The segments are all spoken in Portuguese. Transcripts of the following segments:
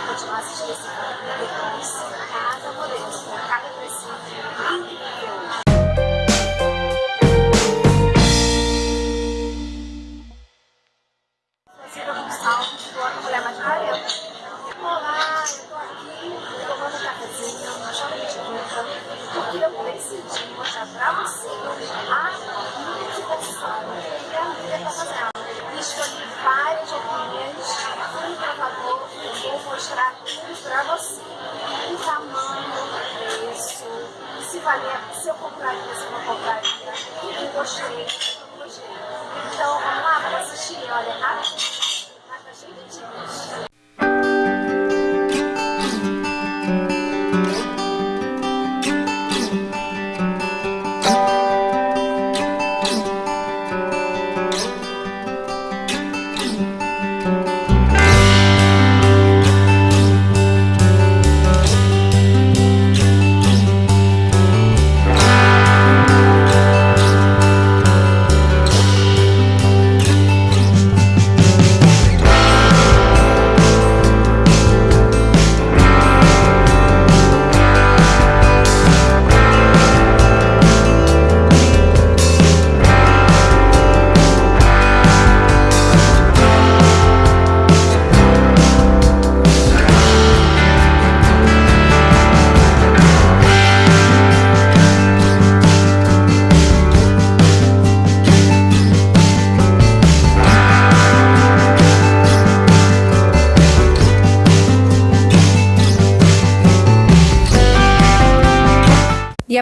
continuar assistindo esse vídeo depois. Cada modelo, cada precinho incrível. Porque eu decidi mostrar pra valia, se eu compraria, se eu não compraria, eu gostei, eu não gostei. Então, vamos lá, vamos assistir, olha,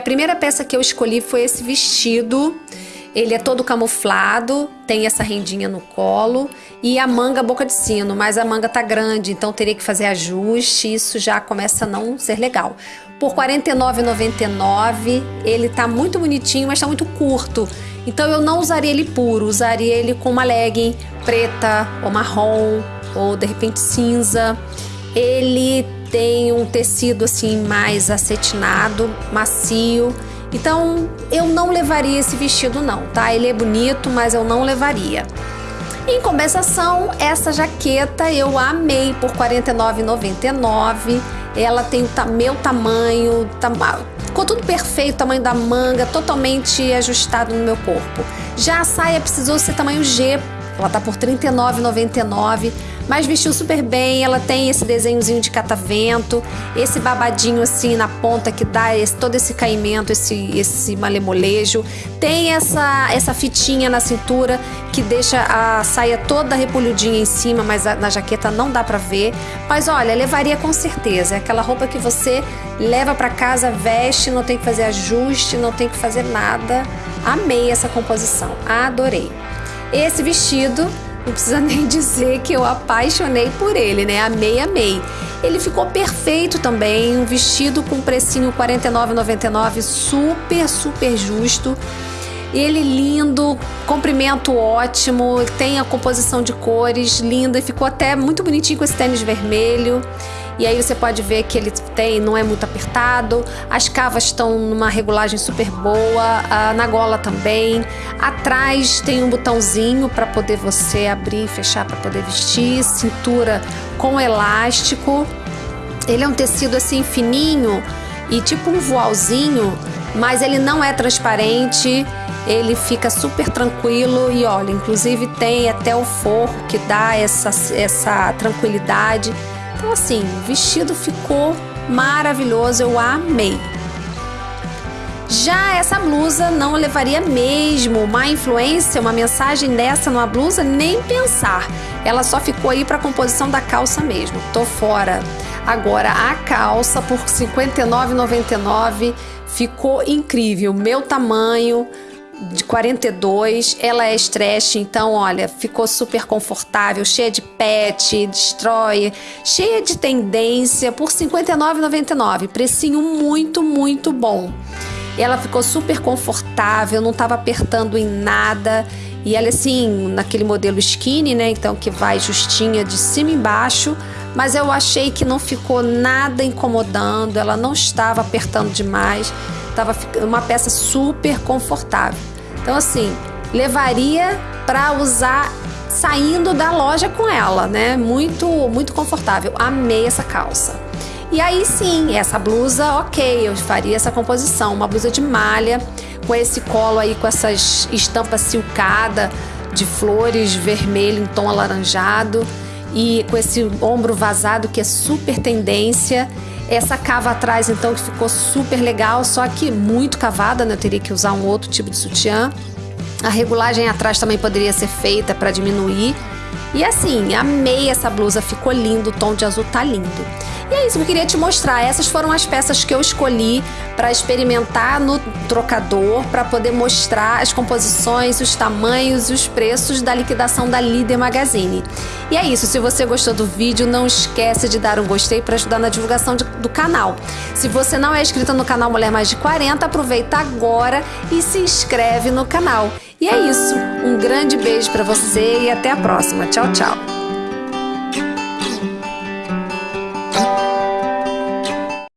a primeira peça que eu escolhi foi esse vestido. Ele é todo camuflado, tem essa rendinha no colo e a manga boca de sino, mas a manga tá grande, então teria que fazer ajuste, isso já começa a não ser legal. Por R$ 49,99, ele tá muito bonitinho, mas tá muito curto. Então eu não usaria ele puro, usaria ele com uma legging preta ou marrom ou de repente cinza. Ele tem um tecido assim mais acetinado, macio. Então eu não levaria esse vestido não, tá? Ele é bonito, mas eu não levaria. Em compensação, essa jaqueta eu amei por R$ 49,99. Ela tem o meu tamanho, tam... ficou tudo perfeito, tamanho da manga, totalmente ajustado no meu corpo. Já a saia precisou ser tamanho G, ela tá por R$ 39,99 mas vestiu super bem. Ela tem esse desenhozinho de catavento, esse babadinho assim na ponta que dá esse, todo esse caimento, esse, esse malemolejo. Tem essa, essa fitinha na cintura que deixa a saia toda repolhudinha em cima, mas a, na jaqueta não dá pra ver. Mas olha, levaria com certeza. É aquela roupa que você leva para casa, veste, não tem que fazer ajuste, não tem que fazer nada. Amei essa composição, adorei. Esse vestido não precisa nem dizer que eu apaixonei por ele, né? Amei, amei. Ele ficou perfeito também, um vestido com precinho R$ 49,99, super, super justo. Ele lindo, comprimento ótimo, tem a composição de cores linda ficou até muito bonitinho com esse tênis vermelho. E aí você pode ver que ele tem, não é muito apertado, as cavas estão numa regulagem super boa, na gola também. Atrás tem um botãozinho para poder você abrir e fechar para poder vestir, cintura com elástico. Ele é um tecido assim fininho e tipo um voalzinho, mas ele não é transparente ele fica super tranquilo e olha, inclusive tem até o forro que dá essa, essa tranquilidade. Então, assim, o vestido ficou maravilhoso, eu amei. Já essa blusa não levaria mesmo uma influência, uma mensagem dessa numa blusa, nem pensar. Ela só ficou aí para composição da calça mesmo. Tô fora. Agora a calça por R$ 59,99 ficou incrível. Meu tamanho, de 42, ela é stretch, então olha, ficou super confortável, cheia de pet, destrói, cheia de tendência por R$ 59,99, precinho muito, muito bom. Ela ficou super confortável, não estava apertando em nada. E ela assim, naquele modelo skinny, né? Então que vai justinha de cima e embaixo, mas eu achei que não ficou nada incomodando, ela não estava apertando demais, estava uma peça super confortável. Então, assim, levaria para usar saindo da loja com ela, né? Muito, muito confortável. Amei essa calça. E aí sim, essa blusa, ok, eu faria essa composição, uma blusa de malha com esse colo aí com essas estampas silcada de flores vermelho em tom alaranjado e com esse ombro vazado que é super tendência. Essa cava atrás então que ficou super legal, só que muito cavada, né? Eu teria que usar um outro tipo de sutiã. A regulagem atrás também poderia ser feita para diminuir. E assim, amei essa blusa, ficou lindo, o tom de azul tá lindo. E é isso que eu queria te mostrar. Essas foram as peças que eu escolhi para experimentar no trocador, para poder mostrar as composições, os tamanhos e os preços da liquidação da Líder Magazine. E é isso. Se você gostou do vídeo, não esquece de dar um gostei para ajudar na divulgação de, do canal. Se você não é inscrita no canal Mulher Mais de 40, aproveita agora e se inscreve no canal. E é isso. Um grande beijo para você e até a próxima. Tchau, tchau.